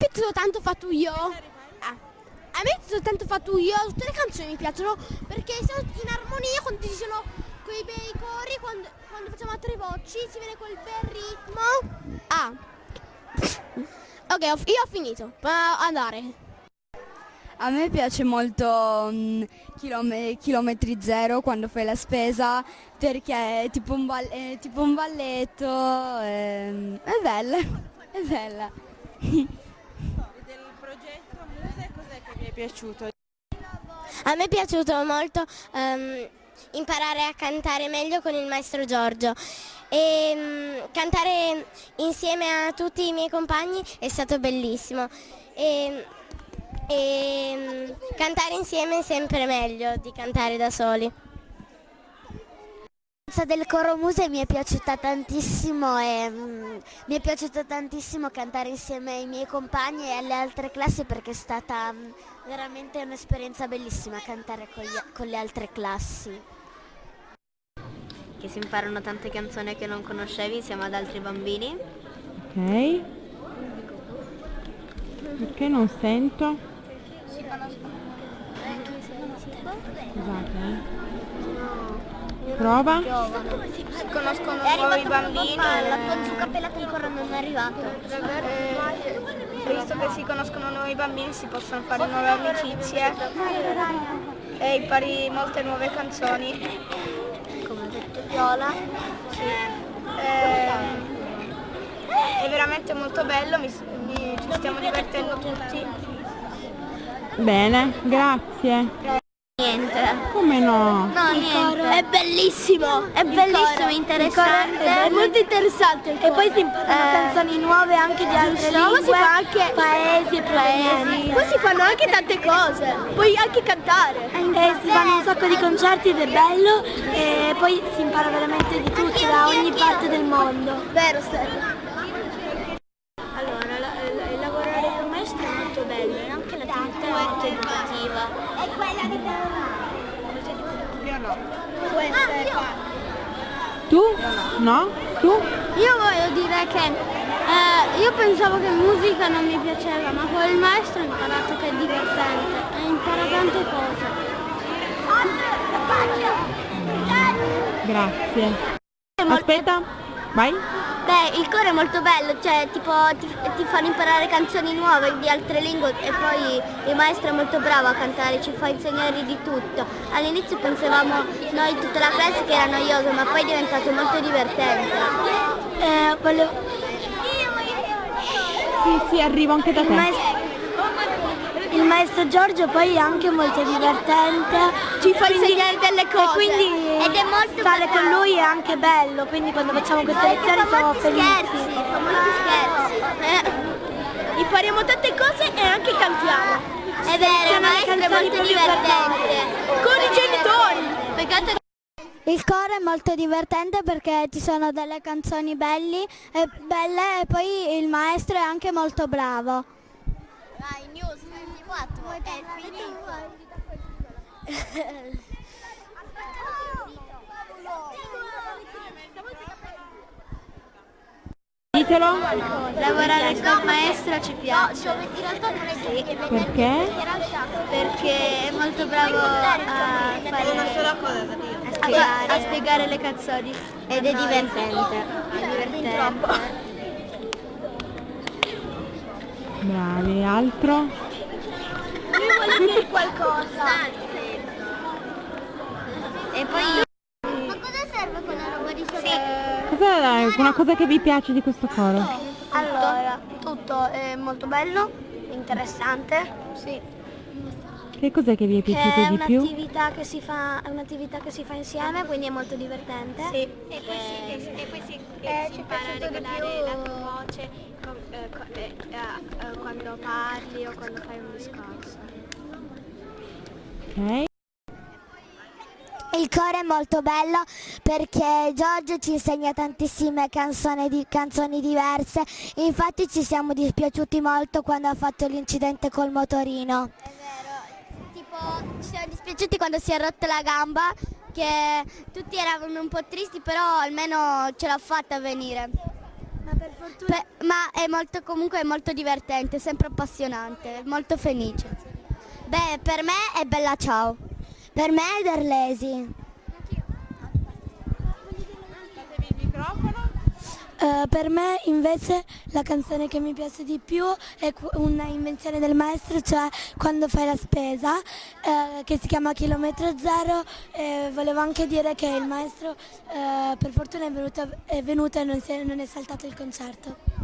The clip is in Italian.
piaciuto tanto fatto io. Ah. A me è piaciuto tanto fatto io, tutte le canzoni mi piacciono perché sono in armonia quando ci sono quei bei cori, quando, quando facciamo a tre voci, si viene quel bel ritmo. Ah. Ok, ho- io ho finito. Può andare. A me piace molto mm, chilome- chilometri zero quando fai la spesa perché è tipo un, ball- è tipo un balletto, ehm, è bella, è bella. Del progetto Muse cos'è che vi è piaciuto? A me è piaciuto molto ehm, imparare a cantare meglio con il maestro Giorgio e mm, cantare insieme a tutti i miei compagni è stato bellissimo e, e, mm, cantare insieme è sempre meglio di cantare da soli. La del coro Muse mi è piaciuta tantissimo e mm, mi è piaciuto tantissimo cantare insieme ai miei compagni e alle altre classi perché è stata mm, veramente un'esperienza bellissima cantare con, gli- con le altre classi. che si imparano tante canzoni che non conoscevi insieme ad altri bambini. Ok. Perché non sento? Scusate. Eh. Prova. Si conoscono nuovi bambini. La tua zucca pelata ancora non è arrivata. visto che si conoscono nuovi bambini si possono fare nuove amicizie e impari molte nuove canzoni. Come ha detto Viola. Ehm, è veramente molto bello, mi- mi- ci stiamo divertendo tutti. Bene, grazie. Niente. Come no? No, niente. È bellissimo. È bellissimo, interessante. È molto interessante. E poi si imparano canzoni nuove anche di altre Poi si lingue, fa anche paesi e provenienze. Poi si fanno anche tante cose. Puoi anche cantare. E si fanno un sacco di concerti ed è bello e poi si impara veramente di tutto da ogni parte del mondo. Vero, Stella? Tu? No? Tu? Io voglio dire che eh, io pensavo che musica non mi piaceva, ma con il maestro ho imparato che è divertente e impara tante cose. Grazie. Aspetta, vai. Beh, il coro è molto bello, cioè tipo ti, ti fanno imparare canzoni nuove di altre lingue e poi il maestro è molto bravo a cantare, ci fa insegnare di tutto. All'inizio pensavamo noi tutta la classe che era noioso, ma poi è diventato molto divertente. Eh, volevo- Sì, sì, arrivo anche da te. Maestro, Giorgio poi è anche molto divertente. Ci fa insegnare delle E cose. quindi Ed è molto stare bravo. con lui è anche bello, quindi quando facciamo queste lezioni siamo felici. Scherzi, fa molti scherzi. Impariamo tante cose e anche cantiamo. È vero, il maestro è molto divertente. Con i genitori. Peccato Il coro è molto divertente perché ci sono delle canzoni belli e belle e poi il maestro è anche molto bravo. Vai, news 24, è finito. Ditelo. Lavorare con maestro ci piace. Perché? Perché è molto bravo a fare una sola cosa a spiegare, a spiegare le canzoni. Ed è divertente. È divertente. Bravi, altro? Io voglio dire qualcosa. E poi Ma cosa serve quella roba di sopra? Cos'è una cosa che vi piace di questo coro? Allora, tutto è molto bello, interessante. Sì. Che cos'è che vi è piaciuto di più? un'attività che si fa, è un'attività che si fa insieme, quindi è molto divertente. Sì. E poi si, e poi si, Eh, si ci impara a regolare più. la tua voce eh, co- eh, eh, eh, quando parli o quando fai un discorso. Ok. Il coro è molto bello perché Giorgio ci insegna tantissime canzoni, di- canzoni diverse, infatti ci siamo dispiaciuti molto quando ha fatto l'incidente col motorino. È vero, tipo ci siamo dispiaciuti quando si è rotta la gamba, che tutti eravamo un po' tristi, però almeno ce l'ha fatta a venire. Pe- ma è molto, comunque è molto divertente, sempre appassionante, molto felice. Beh, per me è Bella Ciao. Per me è Derlesi. Datevi il microfono. Eh, per me invece la canzone che mi piace di più è qu- una invenzione del maestro, cioè quando fai la spesa, eh, che si chiama Chilometro Zero. E volevo anche dire che il maestro eh, per fortuna è venuto, è venuto e non, è- non è saltato il concerto.